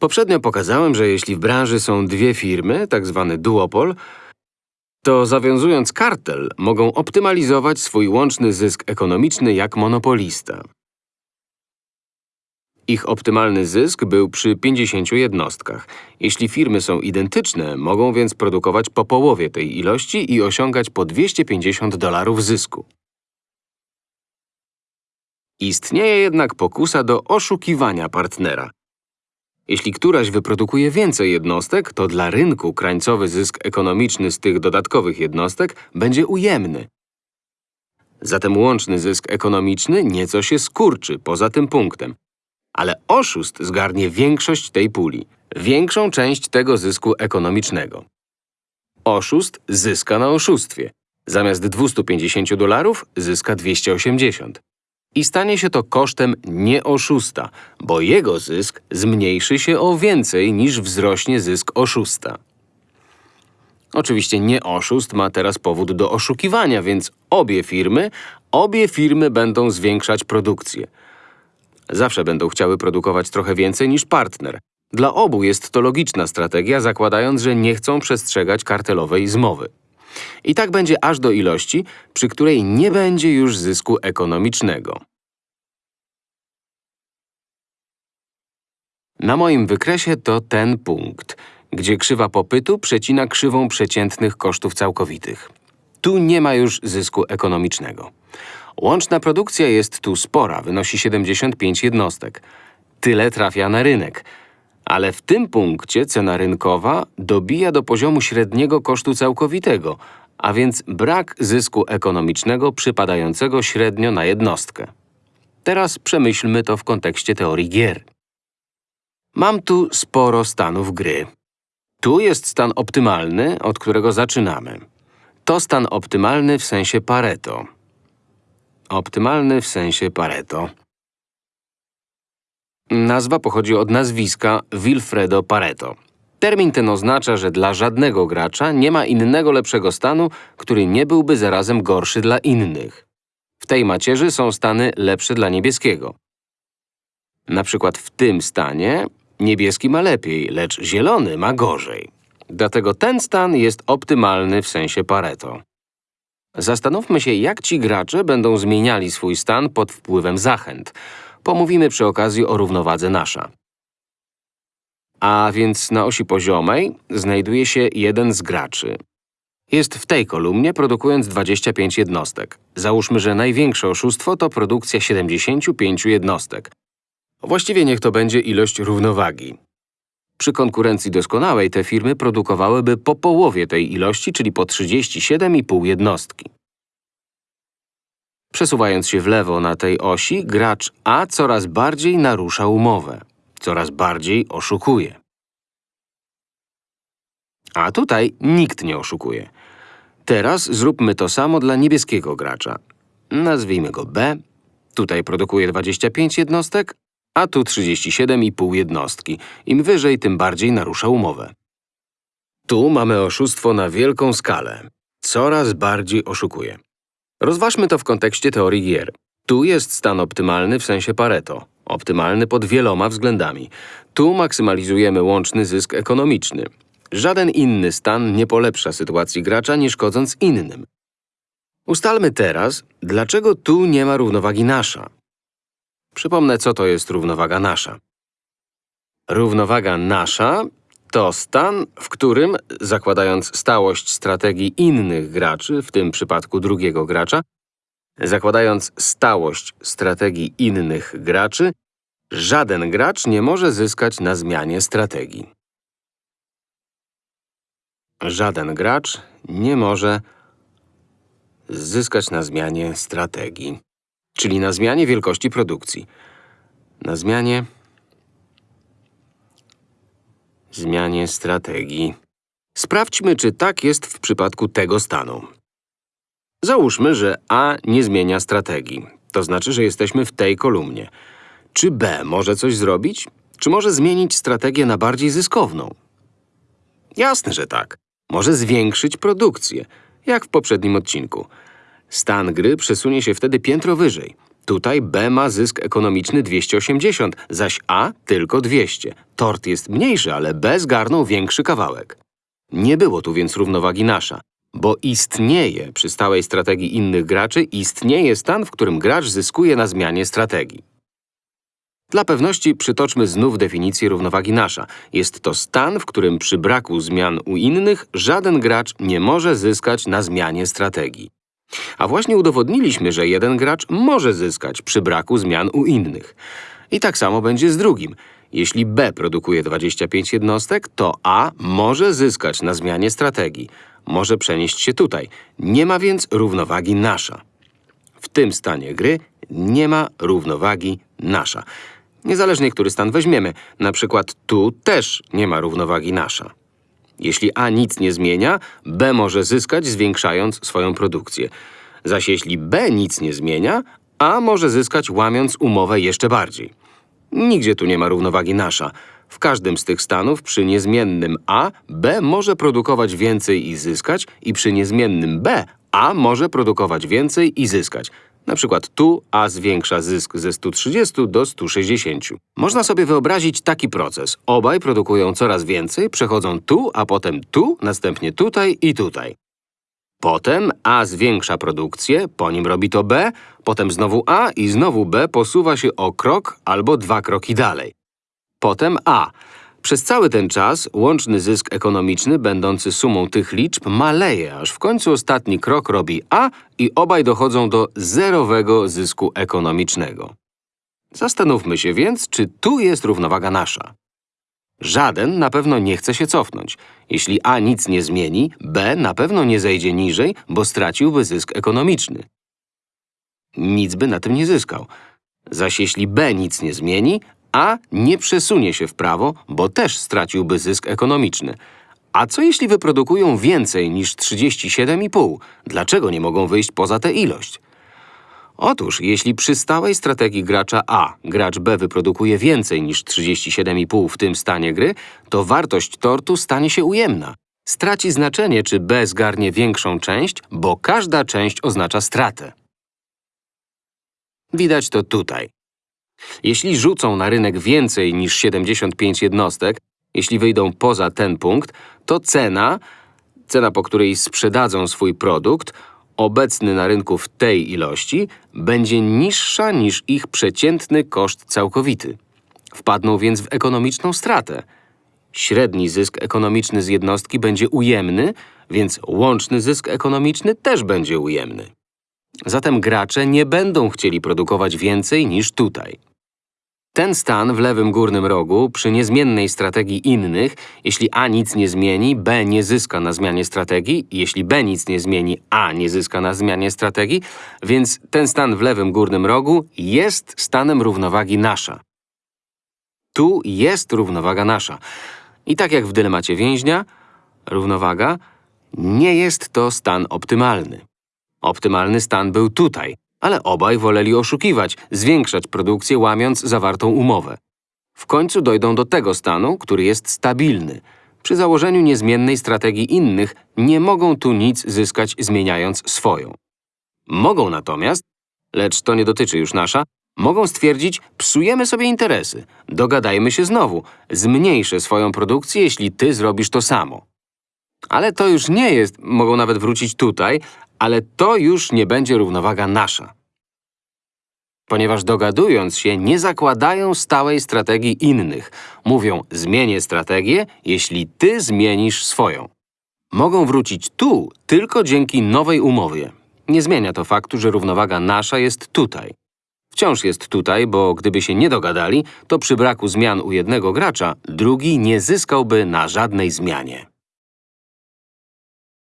Poprzednio pokazałem, że jeśli w branży są dwie firmy, tak zwany duopol, to zawiązując kartel, mogą optymalizować swój łączny zysk ekonomiczny jak monopolista. Ich optymalny zysk był przy 50 jednostkach. Jeśli firmy są identyczne, mogą więc produkować po połowie tej ilości i osiągać po 250 dolarów zysku. Istnieje jednak pokusa do oszukiwania partnera. Jeśli któraś wyprodukuje więcej jednostek, to dla rynku krańcowy zysk ekonomiczny z tych dodatkowych jednostek będzie ujemny. Zatem łączny zysk ekonomiczny nieco się skurczy poza tym punktem. Ale oszust zgarnie większość tej puli, większą część tego zysku ekonomicznego. Oszust zyska na oszustwie. Zamiast 250 dolarów zyska 280. I stanie się to kosztem nie oszusta, bo jego zysk zmniejszy się o więcej niż wzrośnie zysk oszusta. Oczywiście nie oszust ma teraz powód do oszukiwania, więc obie firmy, obie firmy będą zwiększać produkcję. Zawsze będą chciały produkować trochę więcej niż partner. Dla obu jest to logiczna strategia, zakładając, że nie chcą przestrzegać kartelowej zmowy. I tak będzie aż do ilości, przy której nie będzie już zysku ekonomicznego. Na moim wykresie to ten punkt, gdzie krzywa popytu przecina krzywą przeciętnych kosztów całkowitych. Tu nie ma już zysku ekonomicznego. Łączna produkcja jest tu spora, wynosi 75 jednostek. Tyle trafia na rynek. Ale w tym punkcie cena rynkowa dobija do poziomu średniego kosztu całkowitego, a więc brak zysku ekonomicznego przypadającego średnio na jednostkę. Teraz przemyślmy to w kontekście teorii gier. Mam tu sporo stanów gry. Tu jest stan optymalny, od którego zaczynamy. To stan optymalny w sensie Pareto. Optymalny w sensie Pareto. Nazwa pochodzi od nazwiska Wilfredo Pareto. Termin ten oznacza, że dla żadnego gracza nie ma innego lepszego stanu, który nie byłby zarazem gorszy dla innych. W tej macierzy są stany lepsze dla niebieskiego. Na przykład w tym stanie niebieski ma lepiej, lecz zielony ma gorzej. Dlatego ten stan jest optymalny w sensie Pareto. Zastanówmy się, jak ci gracze będą zmieniali swój stan pod wpływem zachęt. Pomówimy przy okazji o równowadze nasza. A więc na osi poziomej znajduje się jeden z graczy. Jest w tej kolumnie, produkując 25 jednostek. Załóżmy, że największe oszustwo to produkcja 75 jednostek. Właściwie niech to będzie ilość równowagi. Przy konkurencji doskonałej te firmy produkowałyby po połowie tej ilości, czyli po 37,5 jednostki. Przesuwając się w lewo na tej osi, gracz A coraz bardziej narusza umowę, coraz bardziej oszukuje. A tutaj nikt nie oszukuje. Teraz zróbmy to samo dla niebieskiego gracza. Nazwijmy go B. Tutaj produkuje 25 jednostek, a tu 37,5 jednostki. Im wyżej, tym bardziej narusza umowę. Tu mamy oszustwo na wielką skalę. Coraz bardziej oszukuje. Rozważmy to w kontekście teorii gier. Tu jest stan optymalny w sensie Pareto. Optymalny pod wieloma względami. Tu maksymalizujemy łączny zysk ekonomiczny. Żaden inny stan nie polepsza sytuacji gracza, nie szkodząc innym. Ustalmy teraz, dlaczego tu nie ma równowagi nasza. Przypomnę, co to jest równowaga nasza. Równowaga nasza to stan, w którym, zakładając stałość strategii innych graczy, w tym przypadku drugiego gracza, zakładając stałość strategii innych graczy, żaden gracz nie może zyskać na zmianie strategii. Żaden gracz nie może zyskać na zmianie strategii, czyli na zmianie wielkości produkcji. Na zmianie zmianie strategii. Sprawdźmy, czy tak jest w przypadku tego stanu. Załóżmy, że A nie zmienia strategii. To znaczy, że jesteśmy w tej kolumnie. Czy B może coś zrobić? Czy może zmienić strategię na bardziej zyskowną? Jasne, że tak. Może zwiększyć produkcję, jak w poprzednim odcinku. Stan gry przesunie się wtedy piętro wyżej. Tutaj B ma zysk ekonomiczny 280, zaś A tylko 200. Tort jest mniejszy, ale B zgarnął większy kawałek. Nie było tu więc równowagi nasza, bo istnieje przy stałej strategii innych graczy, istnieje stan, w którym gracz zyskuje na zmianie strategii. Dla pewności przytoczmy znów definicję równowagi nasza. Jest to stan, w którym przy braku zmian u innych żaden gracz nie może zyskać na zmianie strategii. A właśnie udowodniliśmy, że jeden gracz może zyskać przy braku zmian u innych. I tak samo będzie z drugim. Jeśli B produkuje 25 jednostek, to A może zyskać na zmianie strategii. Może przenieść się tutaj. Nie ma więc równowagi nasza. W tym stanie gry nie ma równowagi nasza. Niezależnie, który stan weźmiemy, na przykład tu też nie ma równowagi nasza. Jeśli A nic nie zmienia, B może zyskać, zwiększając swoją produkcję. Zaś jeśli B nic nie zmienia, A może zyskać, łamiąc umowę jeszcze bardziej. Nigdzie tu nie ma równowagi nasza. W każdym z tych stanów przy niezmiennym A, B może produkować więcej i zyskać i przy niezmiennym B, A może produkować więcej i zyskać. Na przykład tu A zwiększa zysk ze 130 do 160. Można sobie wyobrazić taki proces. Obaj produkują coraz więcej, przechodzą tu, a potem tu, następnie tutaj i tutaj. Potem A zwiększa produkcję, po nim robi to B, potem znowu A i znowu B posuwa się o krok albo dwa kroki dalej. Potem A. Przez cały ten czas łączny zysk ekonomiczny, będący sumą tych liczb, maleje, aż w końcu ostatni krok robi A i obaj dochodzą do zerowego zysku ekonomicznego. Zastanówmy się więc, czy tu jest równowaga nasza. Żaden na pewno nie chce się cofnąć. Jeśli A nic nie zmieni, B na pewno nie zejdzie niżej, bo straciłby zysk ekonomiczny. Nic by na tym nie zyskał. Zaś jeśli B nic nie zmieni, A nie przesunie się w prawo, bo też straciłby zysk ekonomiczny. A co jeśli wyprodukują więcej niż 37,5? Dlaczego nie mogą wyjść poza tę ilość? Otóż, jeśli przy stałej strategii gracza A gracz B wyprodukuje więcej niż 37,5 w tym stanie gry, to wartość tortu stanie się ujemna. Straci znaczenie, czy B zgarnie większą część, bo każda część oznacza stratę. Widać to tutaj. Jeśli rzucą na rynek więcej niż 75 jednostek, jeśli wyjdą poza ten punkt, to cena, cena po której sprzedadzą swój produkt, obecny na rynku w tej ilości, będzie niższa niż ich przeciętny koszt całkowity. Wpadną więc w ekonomiczną stratę. Średni zysk ekonomiczny z jednostki będzie ujemny, więc łączny zysk ekonomiczny też będzie ujemny. Zatem gracze nie będą chcieli produkować więcej niż tutaj. Ten stan w lewym górnym rogu, przy niezmiennej strategii innych, jeśli A nic nie zmieni, B nie zyska na zmianie strategii, jeśli B nic nie zmieni, A nie zyska na zmianie strategii, więc ten stan w lewym górnym rogu jest stanem równowagi nasza. Tu jest równowaga nasza. I tak jak w dylemacie więźnia, równowaga nie jest to stan optymalny. Optymalny stan był tutaj, ale obaj woleli oszukiwać, zwiększać produkcję, łamiąc zawartą umowę. W końcu dojdą do tego stanu, który jest stabilny. Przy założeniu niezmiennej strategii innych nie mogą tu nic zyskać, zmieniając swoją. Mogą natomiast, lecz to nie dotyczy już nasza, mogą stwierdzić, psujemy sobie interesy, dogadajmy się znowu, zmniejszę swoją produkcję, jeśli ty zrobisz to samo. Ale to już nie jest, mogą nawet wrócić tutaj, ale to już nie będzie równowaga nasza. Ponieważ dogadując się, nie zakładają stałej strategii innych. Mówią, zmienię strategię, jeśli ty zmienisz swoją. Mogą wrócić tu tylko dzięki nowej umowie. Nie zmienia to faktu, że równowaga nasza jest tutaj. Wciąż jest tutaj, bo gdyby się nie dogadali, to przy braku zmian u jednego gracza, drugi nie zyskałby na żadnej zmianie.